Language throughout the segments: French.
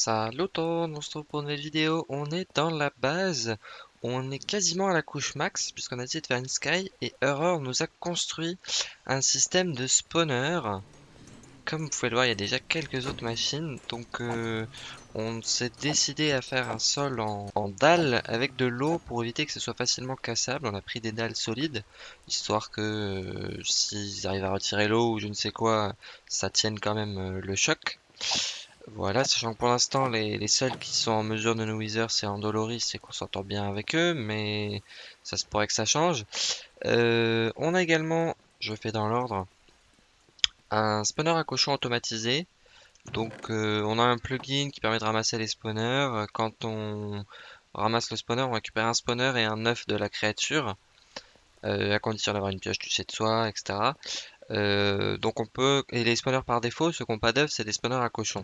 Salut tout, on se retrouve pour une nouvelle vidéo. On est dans la base. On est quasiment à la couche max puisqu'on a essayé de faire une sky et Error nous a construit un système de spawner. Comme vous pouvez le voir, il y a déjà quelques autres machines. Donc euh, on s'est décidé à faire un sol en, en dalles avec de l'eau pour éviter que ce soit facilement cassable. On a pris des dalles solides histoire que euh, s'ils arrivent à retirer l'eau ou je ne sais quoi, ça tienne quand même euh, le choc. Voilà, sachant que pour l'instant, les, seuls qui sont en mesure de nous wither, c'est Andoloris et qu'on s'entend bien avec eux, mais ça se pourrait que ça change. Euh, on a également, je fais dans l'ordre, un spawner à cochon automatisé. Donc, euh, on a un plugin qui permet de ramasser les spawners. Quand on ramasse le spawner, on récupère un spawner et un œuf de la créature, euh, à condition d'avoir une pioche touchée de soi, etc. Donc on peut, et les spawners par défaut, ceux qui n'ont pas d'œuf, c'est des spawners à cochon.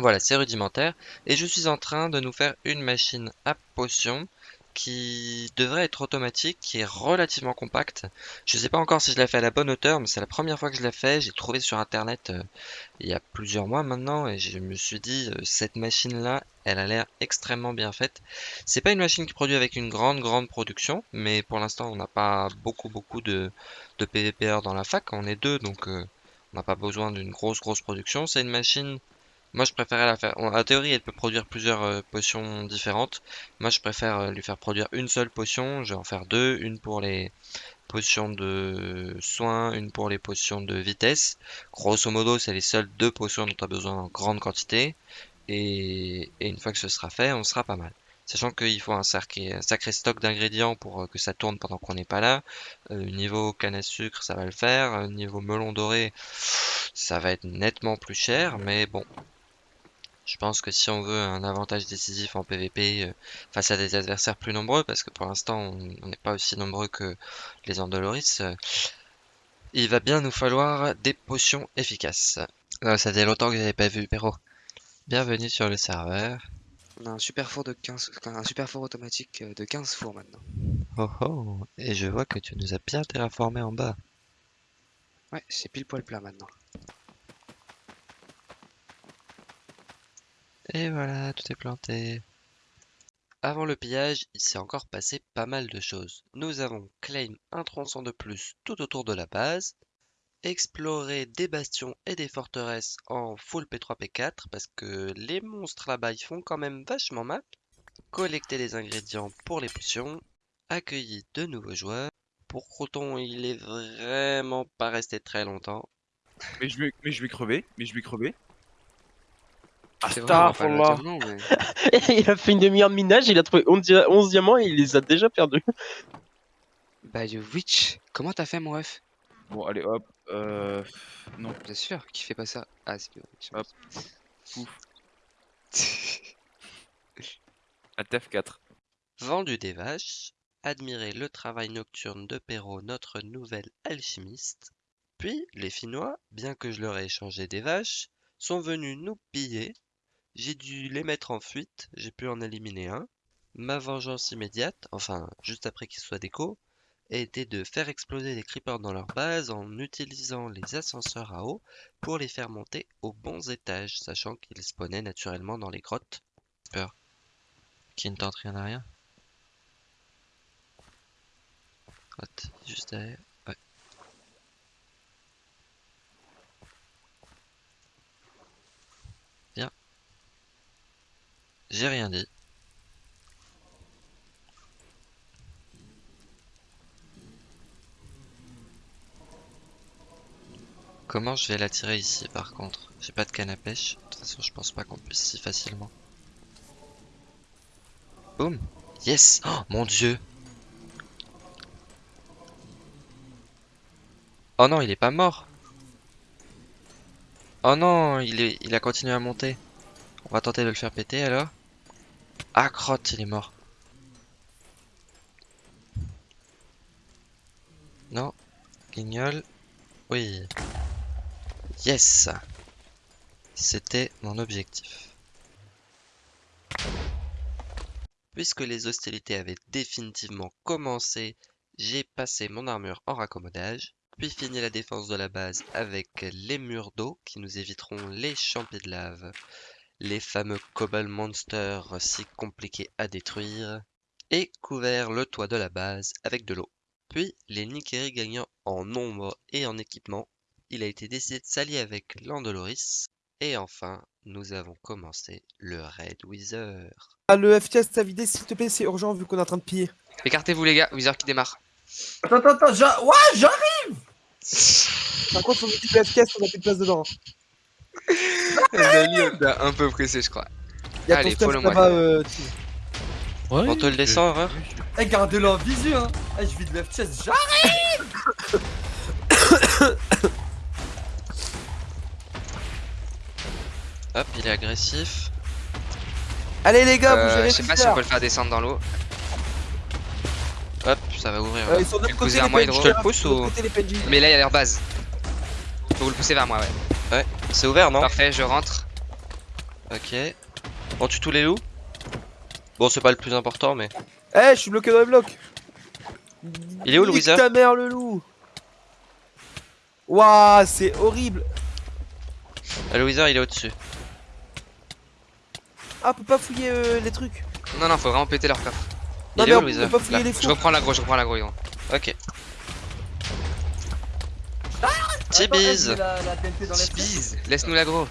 Voilà, c'est rudimentaire. Et je suis en train de nous faire une machine à potions qui devrait être automatique, qui est relativement compacte. Je ne sais pas encore si je l'ai fait à la bonne hauteur, mais c'est la première fois que je l'ai fait. J'ai trouvé sur internet euh, il y a plusieurs mois maintenant et je me suis dit euh, cette machine là, elle a l'air extrêmement bien faite. C'est pas une machine qui produit avec une grande grande production, mais pour l'instant on n'a pas beaucoup beaucoup de, de PVPR dans la fac. On est deux donc euh, on n'a pas besoin d'une grosse grosse production. C'est une machine moi, je préférais la faire. En théorie, elle peut produire plusieurs euh, potions différentes. Moi, je préfère euh, lui faire produire une seule potion. Je vais en faire deux. Une pour les potions de soins, une pour les potions de vitesse. Grosso modo, c'est les seules deux potions dont tu as besoin en grande quantité. Et... une fois que ce sera fait, on sera pas mal. Sachant qu'il faut un sacré, un sacré stock d'ingrédients pour euh, que ça tourne pendant qu'on n'est pas là. niveau canne à sucre, ça va le faire. niveau melon doré, ça va être nettement plus cher. Mais bon, je pense que si on veut un avantage décisif en PvP euh, face à des adversaires plus nombreux, parce que pour l'instant on n'est pas aussi nombreux que les Andoloris, euh, il va bien nous falloir des potions efficaces. ça faisait longtemps que j'avais pas vu Perro. Bienvenue sur le serveur. On a un super four de 15, un super four automatique de 15 fours maintenant. Oh oh, et je vois que tu nous as bien terraformé en bas. Ouais, c'est pile poil plat maintenant. Et voilà, tout est planté. Avant le pillage, il s'est encore passé pas mal de choses. Nous avons claim un tronçon de plus tout autour de la base, exploré des bastions et des forteresses en full P3-P4 parce que les monstres là-bas ils font quand même vachement mal, collecté les ingrédients pour les potions, accueilli de nouveaux joueurs. Pour Croton, il est vraiment pas resté très longtemps. Mais je vais, mais je vais crever, mais je vais crever. Astaghfirullah. Il a fait une demi-heure de minage, il a trouvé 11, diamants et il les a déjà perdus. Bah, yo, Witch, comment t'as fait, mon ref? Bon, allez, hop. Euh. Non. Bien sûr, qui fait pas ça? Ah, c'est bien. Hop. Ouf. À TF4. Vendu des vaches, admirer le travail nocturne de Perrault, notre nouvel alchimiste. Puis, les Finnois, bien que je leur ai échangé des vaches, sont venus nous piller j'ai dû les mettre en fuite, j'ai pu en éliminer un. Ma vengeance immédiate, enfin juste après qu'ils soient déco, a été de faire exploser les creepers dans leur base en utilisant les ascenseurs à eau pour les faire monter aux bons étages, sachant qu'ils spawnaient naturellement dans les grottes. Peur. Qui ne tente rien à rien? juste derrière. Rien dit. Comment je vais l'attirer ici par contre? J'ai pas de canne à pêche. De toute façon je pense pas qu'on puisse si facilement. Boum Yes Oh mon dieu Oh non il est pas mort Oh non il, est, il a continué à monter. On va tenter de le faire péter alors. Ah, crotte, il est mort. Non. Guignol. Oui. Yes C'était mon objectif. Puisque les hostilités avaient définitivement commencé, j'ai passé mon armure en raccommodage, puis fini la défense de la base avec les murs d'eau qui nous éviteront les champions de lave les fameux Cobble Monsters si compliqués à détruire, et couvert le toit de la base avec de l'eau. Puis, les Nikeri gagnant en nombre et en équipement, il a été décidé de s'allier avec Landoloris, et enfin, nous avons commencé le Raid Wither. Ah, le FTS t'a vidé, s'il te plaît, c'est urgent vu qu'on est en train de piller. Écartez-vous les gars, Wizard qui démarre. Attends, attends, attends, j'a- ouais, j'arrive Par contre, faut me dire le FTS, on a plus de place dedans. On t'a un peu pressé, je crois. Y'a Allez, ton stuff là-bas, euh, tu- Ouais. On te le descend, Horreur Eh, gardez-le en visu, hein Eh, je vide le chest, j'arrive Hop, il est agressif. Allez les gars, vous Euh, gérez je sais pas si on peut le faire descendre dans l'eau. Hop, ça va ouvrir. Euh, ils sont de l'autre Le côté les moi, PNJ. Hydro. Je te le pousse De l'autre ou- côté, les PNJ. Mais là, il y a leur base. Faut vous le pousser vers moi, ouais. C'est ouvert, non Parfait, je rentre. Ok. On tue tous les loups Bon, c'est pas le plus important, mais... Eh, je suis bloqué dans les blocs. Il est où, le Nique wizard ta mère, le loup. Waouh, c'est horrible. Ah, le Wither, il est au-dessus. Ah, on peut pas fouiller euh, les trucs. Non, non, faut vraiment péter leur coffre. Non, Il mais est où, on le peut Wither pas fouiller Là. les Je reprends l'agro, je reprends l'agro. Ok. Attends, Les Bise, laisse-nous l'agro.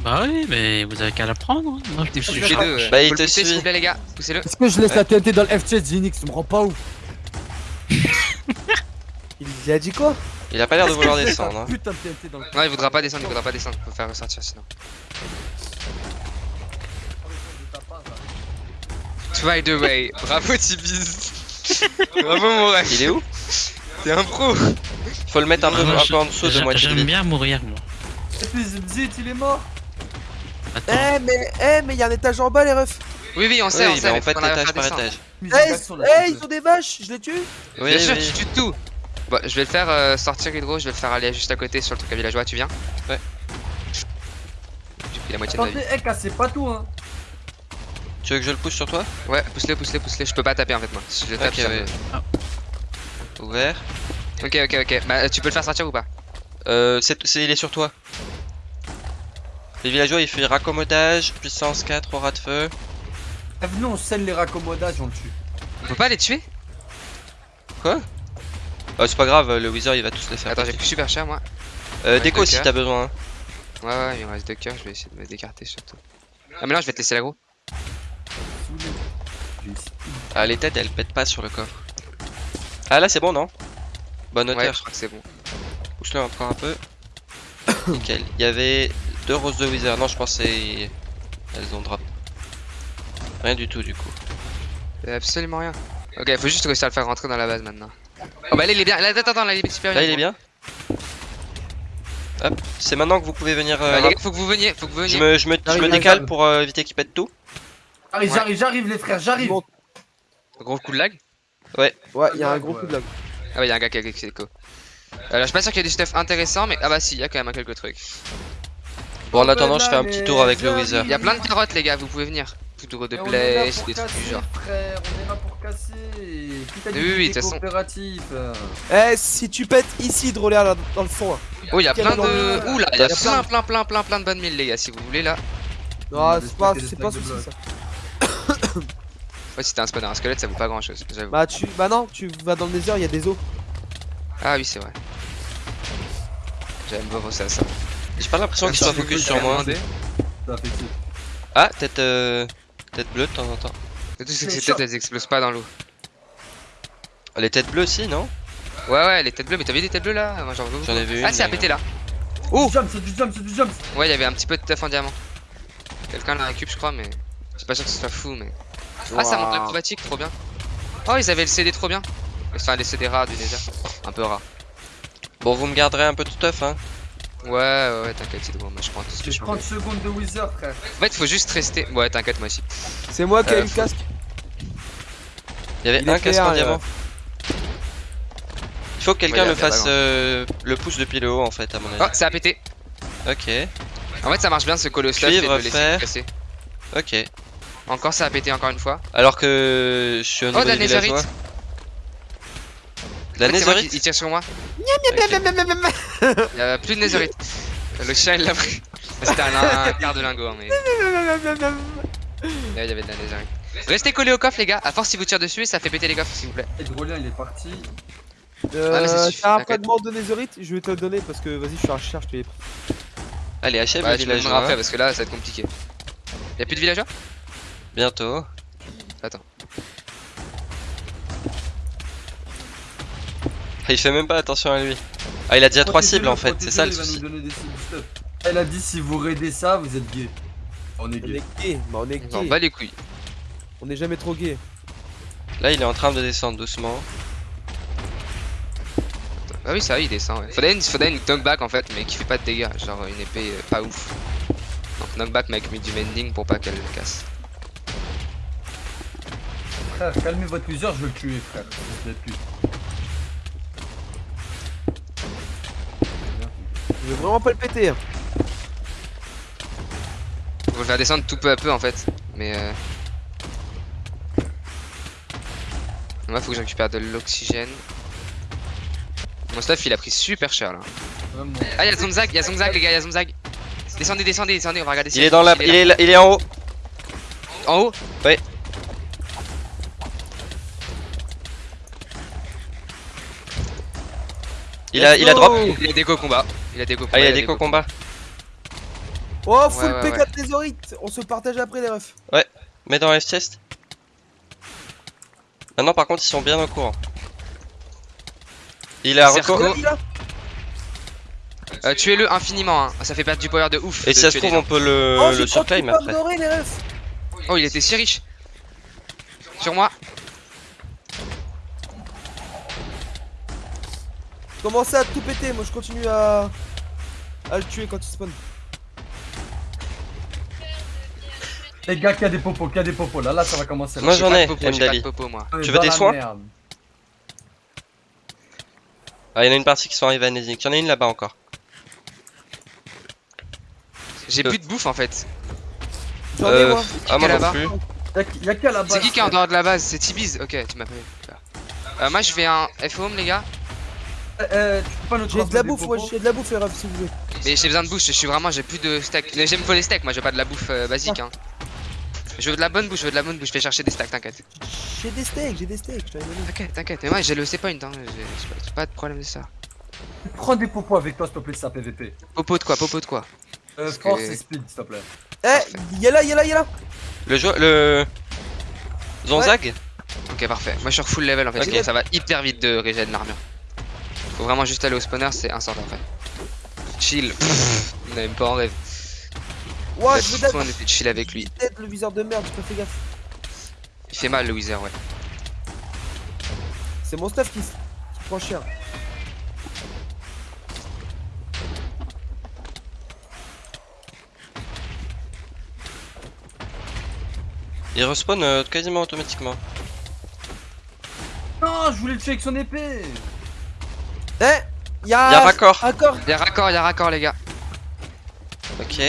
Bah oui, mais vous avez qu'à la prendre. hein. Moi, je suis deux. Bah, il te suit. s'il vous plaît, les gars. Poussez-le. Est-ce que je laisse la TNT dans le F-Chest, Zinix? Tu me rends pas ouf Il a dit quoi? Il a pas l'air de vouloir descendre. Hein. Putain de TNT dans le Non, il voudra pas descendre, il voudra pas descendre. Faut faire ressortir sinon. Try the way. Bravo, Tibise. Bravo, mon ref. Il est où? T'es un pro. Faut le mettre un peu, Moi, un je- peu en dessous de j'aime- moitié J'aime bien mourir, moi. Et puis Zit, il est mort. Eh, mais, eh, mais il y a un étage en bas, les refs. Oui, oui, on sait, on sait. mais mais on fait étage par étage. Eh, la eh, ils ont des vaches, je les tue. Oui, Bien sûr, tu tues tout. Bon, je vais le faire euh, sortir Hydro, je vais le faire aller juste à côté sur le truc à villageois, tu viens Ouais. J'ai pris la moitié de ma vie. Eh, cassez pas tout, hein Tu veux que je le pousse sur toi? Ouais, pousse-le, pousse-le, pousse-le. Je peux pas taper en fait, moi. Si je le tape, Ok, ça ouais. me- Ouvert. Ok, ok, ok. Bah, tu peux le faire sortir ou pas Euh, c'est, c'est- il est sur toi. Les villageois, il fait raccommodage, puissance 4, aura de feu. Venez, on scelle les raccommodages, on le tue. On peut pas les tuer Euh, c'est pas grave, le Wither il va tous les faire. Attends, j'ai plus super cher moi. Euh, déco si t'as besoin. hein. Ouais, ouais, il me reste deux cœurs, je vais essayer de me décarter surtout. Ah, mais non, je vais te laisser l'agro. Ah, les têtes elles pètent pas sur le coffre. Ah, là c'est bon, non Bonne Ouais, hauteur. je crois que c'est bon. Pousse-le encore un peu. Nickel. Il y avait deux roses de Wither. Non, je pensais. Elles ont drop. Rien du tout, du coup. Il y a absolument rien. Ok, faut juste réussir à le faire rentrer dans la base maintenant. Oh, bah là, il est bien. Là, attends, attends, là, il est super bien. Là, il est bien. Hop, c'est maintenant que vous pouvez venir. euh, Bah, les gars, faut que vous veniez, faut que vous je veniez. me, je me, je décale pour euh, éviter qu'il pète tout. J'arrive, Ouais. j'arrive, j'arrive, les frères, j'arrive. Gros coup de lag. Ouais, il y a un gros coup de lag. Ah, ouais, il y a un gars qui a cliqué écho. Alors, je suis pas sûr qu'il y ait du stuff intéressant, mais ah bah si, il y a quand même quelques trucs. Bon, en attendant, je fais un petit tour avec le. Wither. Il y a plein de carottes, les gars, vous pouvez venir. Poudre de pour des trucs du genre. frère, on est là pour casser Oui, oui, de t'étais toute façon. coopératif Eh, si tu pètes ici, Drôléa, là, dans le fond. Oh, il y a plein de. Ouh là, il y a plein, plein, plein, plein, plein de bonnes milles, les gars, si vous voulez là. Non, c'est pas, c'est pas souci blocs. Ouais, si t'as un spawner, un squelette, ça vaut pas grand chose, j'avoue. Bah, tu, bah non, tu vas dans le désert, il y a des os. Ah oui, c'est vrai. J'aime beaucoup ça, ça. J'ai pas l'impression qu'il soit Attends, focus sur moi. Ah, tête, euh, tête bleue de temps en temps. Le truc, c'est que ces têtes, elles explosent pas dans l'eau. Les têtes bleues aussi, non? Ouais, ouais, les têtes bleues, mais t'as vu des têtes bleues là? Moi, j'en veux J'en ai vu une. Ah, c'est à péter là. Oh jump, c'est du jump, c'est du jump Ouais, il y avait un petit peu de teuf en diamant. Quelqu'un l'a récup, je crois, mais. Je suis pas sûr que ce soit fou, mais. Ah, ça monte l'acrobatique, trop bien. Oh, ils avaient le CD trop bien. Enfin, les CD rares du Nether. Un peu rare. euh, Bon, vous me garderez un peu de stuff, hein. Ouais, ouais, ouais, t'inquiète, Hydro, moi je prends tout ce que je peux. 30 secondes de Wither, frère. En fait, faut juste rester. Ouais, t'inquiète, moi aussi. C'est moi qui ai Euh, eu le casque. Il y avait un casque en euh. diamant. Il faut que quelqu'un pas fasse euh, le pouce depuis le haut, en fait, à mon Oh, avis. ça a pété. Ok, En fait, ça marche bien ce de Cuivre, fer. ok. Encore, ça a pété encore une fois. Alors que je suis au Oh, la. De la netherite Il tire sur moi. Ok. Il y a plus de netherite. Le chien il l'a pris. C'était un, un quart de lingot, hein, mais. Ouais, il y avait de la netherite. Restez collés au coffre, les gars. À force, si vous tirez dessus, ça fait péter les coffres, s'il vous plaît. Et Drolien il est parti. Euh, un fragment de netherite Je vais te le donner parce que vas-y, je suis à la recherche, je te l'ai pris. Allez, achève Ouais, le village. donneras après parce que là, ça va être compliqué. Y'a plus de villageois? Bientôt. Attends. Il fait même pas attention à lui. Ah, il a déjà trois cibles en fait, c'est ça le souci. Elle a dit si vous raidez ça, vous êtes gay. On est On gay. est gay, bah on est On bat les couilles. On est jamais trop gay. Là, il est en train de descendre doucement. Ah oui, ça va, il descend. Ouais. Faudrait une, faudrait une knockback en fait, mais qui fait pas de dégâts. Genre une épée euh, pas ouf. Donc knockback, mais avec du mending pour pas qu'elle le casse. Frère, calmez votre plusieurs, je veux le tuer, frère. Vous plaît plus. Je veux vraiment pas le péter. hein. Faut le faire descendre tout peu à peu en fait. Mais euh... Moi, faut que je récupère de l'oxygène. Mon stuff il a pris super cher là. Ah, y'a Zomzag, y'a Zomzag les gars, y'a Zomzag. Descendez, descendez, descendez, on va regarder si Il est dans la. il est, là- il est en haut. En haut? Il a, il a drop. Il a déco combat. Il a déco combat. Ah, il a déco combat. Oh, full Ouais, ouais, P4 netherite On se partage après les refs. Mets dans F-chest. Maintenant, par contre, ils sont bien au courant. Il a recours. Euh, Tuez-le infiniment, hein. ça fait perdre du power de ouf. Et de si ça se trouve, on peut le, Oh, le j'ai surclaim 38 pommes après. dorées les refs. Oh, il était si riche. Sur moi. Commencez à tout péter, moi je continue à. à le tuer quand il spawn. Les gars, qui a des popos, qui a des popos. Là, là, ça va commencer. Moi, J'ai j'en pas de ai, popo, j'ai pas de popo, moi. Est tu veux des soins. Ah, il y en a une partie qui sont arrivées à Nezik. Il y en a une là-bas encore. J'ai plus de bouffe en fait. J'en ai Euh, moi. ah, moi non là-bas plus. Y'a la base C'est qui qui est en dehors de la base? C'est Tibiz. Ok, tu m'as pas vu. Euh, moi je fais un F-home les gars. Euh, tu peux pas nous J'ai de la bouffe, ouais, j'ai de la bouffe les refs si vous voulez. Mais j'ai besoin de bouffe, je suis vraiment, j'ai plus de steak. Mais J'aime pas les steaks, moi veux pas de la bouffe euh, basique hein. Je veux de la bonne bouffe, je veux de la bonne bouffe, je vais chercher des stacks, t'inquiète. J'ai des steaks, j'ai des steaks, je donné. T'inquiète, t'inquiète. Mais moi j'ai le C-point, hein. j'ai j'ai pas, j'ai pas de problème de ça. Prends des popos avec toi, s'il te plaît, ça PVP. Popo de quoi Popo de quoi? Euh, force que- et speed, s'il te plaît. Eh, y'a là, y'a là, y'a là. Le joueur. Le. Zonzag? Ok, parfait. Moi je suis full level en fait, ça va hyper vite de régène l'armure. Faut vraiment juste aller au spawner, c'est un sort après. Chill. Pff, On a même pas en rêve. Ouah, Là, je veux tout, on était chill avec lui. Peut-être le viseur de merde, pas fait gaffe. Il fait mal le Wither, ouais. C'est mon stuff qui, qui prend cher. Il respawn euh, quasiment automatiquement. Non, je voulais le tuer avec son épée. Eh, y'a. Il y a raccord. Raccord. Y'a raccord, y'a raccord les gars. Ok.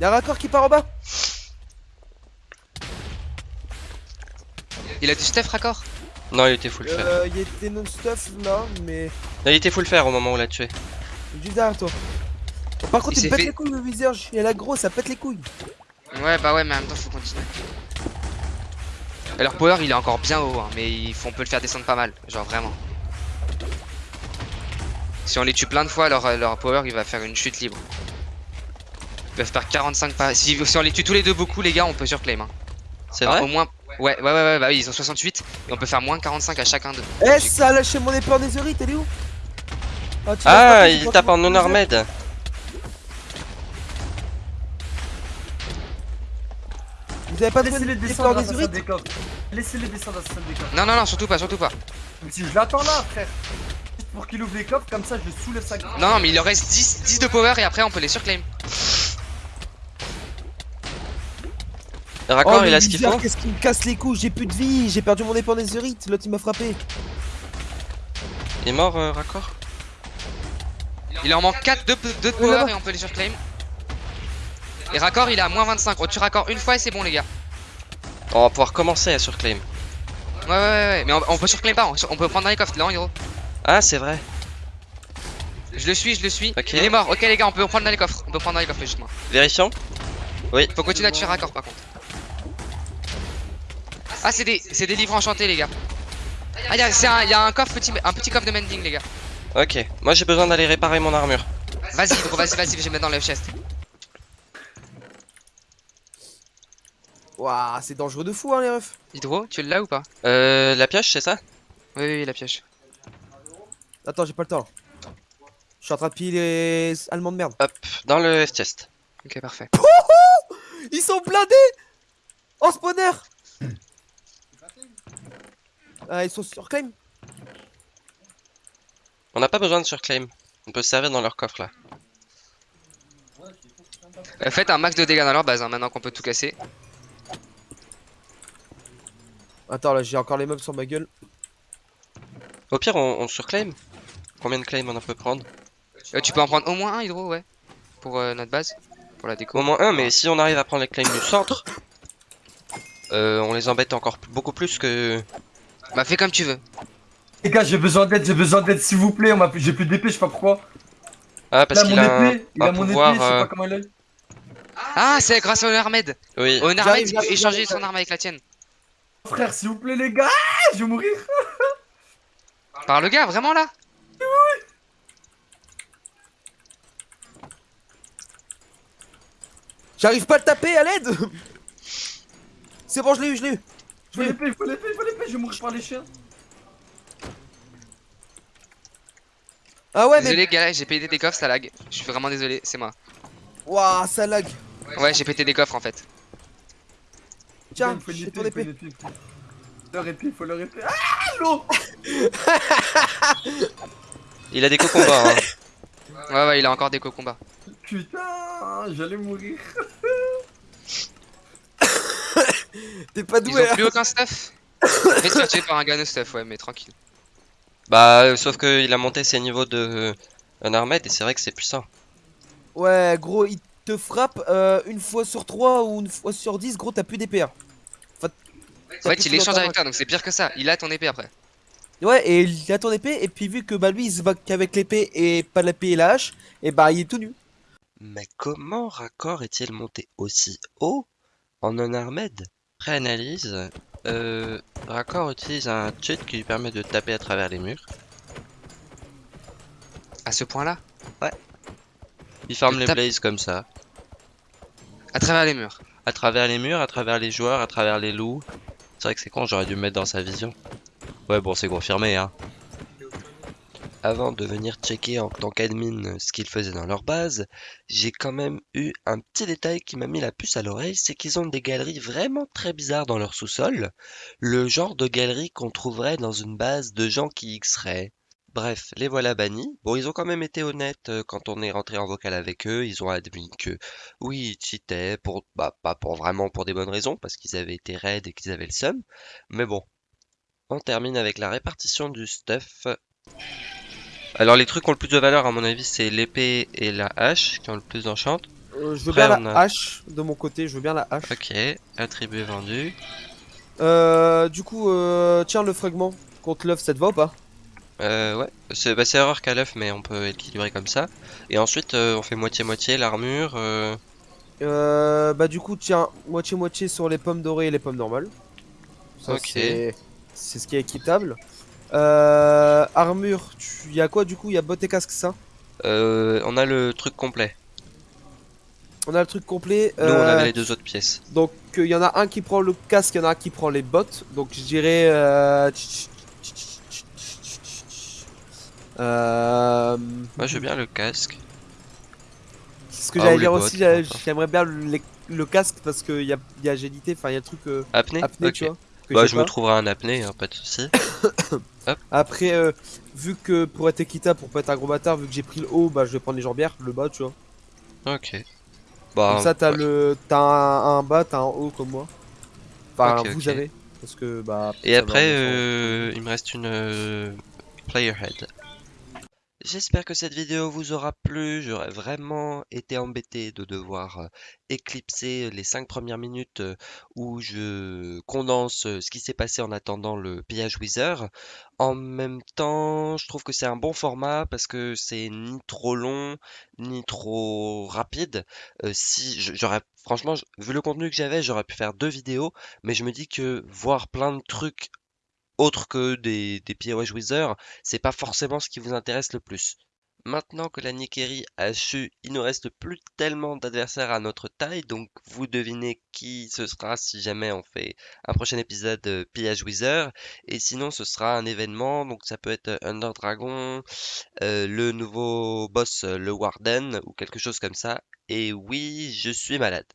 Y'a raccord qui part en bas. Il a du stuff raccord? Non, il était full fer. Euh, y'a des non-stuff là, mais. Non, il était full fer au moment où on l'a tué. Juste derrière toi. Par contre, Il pète fait- les couilles le viseur, il a gros, ça pète les couilles. Ouais, bah ouais, mais en même temps, faut continuer. Et leur power, il est encore bien haut, hein, mais il faut- on peut le faire descendre pas mal, genre vraiment. Si on les tue plein de fois, leur, leur power, il va faire une chute libre. Ils peuvent faire 45 pas. Si, si on les tue tous les deux beaucoup, les gars, on peut surclaim. Hein. C'est vrai Au moins. Ouais, ouais, ouais, ouais, bah oui, ils ont 68 et on peut faire moins 45 à chacun d'eux. Eh, ça a lâché mon épée en netherite, elle est où? Ah, Ah, il tape en fait Vous avez pas une épée descendre en à sa des coffres. Laissez-les descendre à sa salle des coffres. Non, non, non, surtout pas, surtout pas. Si je l'attends là, frère. Juste pour qu'il ouvre les coffres, comme ça je soulève sa grille. Non, non, mais il leur reste 10, 10 de power et après on peut les surclaim. Raccord, Oh, il a ce qu'il faut. Qu'est-ce qui me casse les couilles J'ai plus de vie, j'ai perdu mon épée en netherite, l'autre il m'a frappé. Il est mort, euh, Raccord Il en manque 4 de, de power et on peut les surclaim. Et raccord il est à moins 25. On tue raccord une fois et c'est bon les gars. On va pouvoir commencer à surclaim. Ouais, ouais, ouais. Mais on, on peut surclaim pas, on, on peut prendre dans les coffres, là, en gros. Ah, c'est vrai. Je le suis, je le suis. Il est mort. Ok, les gars, on peut prendre dans les coffres. On peut prendre dans les coffres, logiquement. Vérifions. Faut continuer à tuer raccord, par contre. Ah, c'est des, c'est des livres enchantés, les gars. Ah, un, y a un coffre, petit, un petit coffre de mending, les gars. Ok. Moi, j'ai besoin d'aller réparer mon armure. Vas-y, vas-y, vas-y, je vais mettre dans le chest. Waouh, c'est dangereux de fou, hein, les refs. Hydro, tu l'as ou pas Euh, la pioche, c'est ça Oui, oui, la piège. Attends, j'ai pas le temps. Je suis en train de piller les allemands de merde. Hop, dans le F-chest. Ok, parfait. Ils sont blindés En spawner Ah, ils sont sur claim On n'a pas besoin de surclaim. On peut se servir dans leur coffre là. Euh, faites un max de dégâts dans leur base, hein, maintenant qu'on peut tout casser. Attends, là, j'ai encore les mobs sur ma gueule. Au pire, on, on surclaim. Combien de claims on en peut prendre Euh, tu peux en prendre au moins un, Hydro, ouais. Pour euh, notre base. Pour la déco. Au moins un, mais si on arrive à prendre les claims du centre, euh, on les embête encore beaucoup plus que. Bah, fais comme tu veux. Les gars, j'ai besoin d'aide, j'ai besoin d'aide, s'il vous plaît. On m'a... J'ai plus d'épée, je sais pas pourquoi. Ah, parce qu'il mon a un, il a mon pouvoir. épée, je sais euh, pas comment elle est. Ah, c'est grâce au Armed. Oui. Au Armed, J'arrive, il peut échanger son arme avec la tienne. Frère, s'il vous plaît, les gars, Ah, je vais mourir. Par le gars, vraiment là? J'arrive pas à le taper, à l'aide C'est bon, je l'ai eu, je l'ai eu. Il faut l'épée, il faut l'épée, il faut l'épée, je vais mourir par les chiens. Ah ouais, mais... Désolé, gars, j'ai pété des coffres, ça lag. Je suis vraiment désolé, c'est moi. Waouh, ça lag. Ouais, j'ai pété des coffres en fait. Tiens, il j'ai ton épée. faut-. Ah, l'eau a des cocombats. Hein. Ouais, ouais, il a encore des co-combats. Putain, j'allais mourir. T'es pas Ils doué, ont hein. plus aucun stuff. Se faire tuer par un gars no stuff, ouais, mais tranquille. Bah, euh, sauf qu'il a monté ses niveaux de un armède et c'est vrai que c'est puissant. Ouais, gros, il te frappe euh, une fois sur 3 ou une fois sur 10, gros, t'as plus d'épée. En fait, il échange avec toi, donc c'est pire que ça. Il a ton épée après. Ouais, et il a ton épée, et puis vu que bah lui il se bat qu'avec l'épée et pas l'épée et la hache, et bah il est tout nu. Mais comment Raccord est-il monté aussi haut en un armède Pré-analyse. Euh, Raccord utilise un cheat qui lui permet de taper à travers les murs. À ce point-là? Il ferme Il les blazes comme ça. À travers les murs. À travers les murs, à travers les joueurs, à travers les loups. C'est vrai que c'est con, j'aurais dû me mettre dans sa vision. Ouais, bon, c'est confirmé, hein. Avant de venir checker en tant qu'admin ce qu'ils faisaient dans leur base, j'ai quand même eu un petit détail qui m'a mis la puce à l'oreille, c'est qu'ils ont des galeries vraiment très bizarres dans leur sous-sol. Le genre de galerie qu'on trouverait dans une base de gens qui y seraient. Bref, les voilà bannis. Bon, ils ont quand même été honnêtes euh, quand on est rentré en vocal avec eux. Ils ont admis que oui, ils cheataient pour, bah, pas pour vraiment pour des bonnes raisons, parce qu'ils avaient été raides et qu'ils avaient le seum. Mais bon, on termine avec la répartition du stuff. Alors les trucs qui ont le plus de valeur à mon avis c'est l'épée et la hache qui ont le plus d'enchant. Euh, je veux Après, bien la a- hache de mon côté, je veux bien la hache. Ok, attribut vendu. Euh, du coup, euh, tiens le fragment contre l'œuf, ça te va ou pas? Euh, ouais, c'est bah, c'est erreur qu'à l'œuf mais on peut équilibrer comme ça. Et ensuite euh, on fait moitié-moitié l'armure. euh, Euh, bah du coup, tiens, moitié-moitié sur les pommes dorées et les pommes normales. Ça, Ok. c'est- C'est ce qui est équitable. Euh, armure, il y a quoi du coup? Il y a bottes et casque, ça? Euh, on a le truc complet. On a le truc complet. Nous on euh, avait les deux autres pièces. Donc il y en a un qui prend le casque, il y en a un qui prend les bottes. Donc je dirais. Euh... Moi je veux bien le casque. C'est ce que Ah, j'allais dire bottes, aussi. J'aimerais bien le, le casque parce qu'il y a, y a agilité, enfin il y a le truc euh, Apnée apnée, tu vois. Bah je me trouverai un apnée, hein, pas de souci. Après, euh, vu que pour être équitable, pour pas être un gros bâtard, vu que j'ai pris le haut, bah je vais prendre les jambières, le bas, tu vois. Ok. Bah, Comme ça, t'as ouais. le, t'as un, un bas, t'as un haut comme moi. Enfin, vous ok. avez. Parce que bah. Et après, euh, il me reste une player head. J'espère que cette vidéo vous aura plu. J'aurais vraiment été embêté de devoir euh, éclipser les 5 premières minutes euh, où je condense euh, ce qui s'est passé en attendant le pillage Wither. En même temps, je trouve que c'est un bon format parce que c'est ni trop long, ni trop rapide. Si j'aurais, franchement, vu le contenu que j'avais, j'aurais pu faire deux vidéos, mais je me dis que voir plein de trucs autres que des, des POH c'est pas forcément ce qui vous intéresse le plus. Maintenant que la Nikeri a chu, il ne reste plus tellement d'adversaires à notre taille, donc vous devinez qui ce sera si jamais on fait un prochain épisode de Pillage Wither. Et sinon, ce sera un événement, donc ça peut être Under Dragon, euh, le nouveau boss, le Warden, ou quelque chose comme ça. Et oui, je suis malade.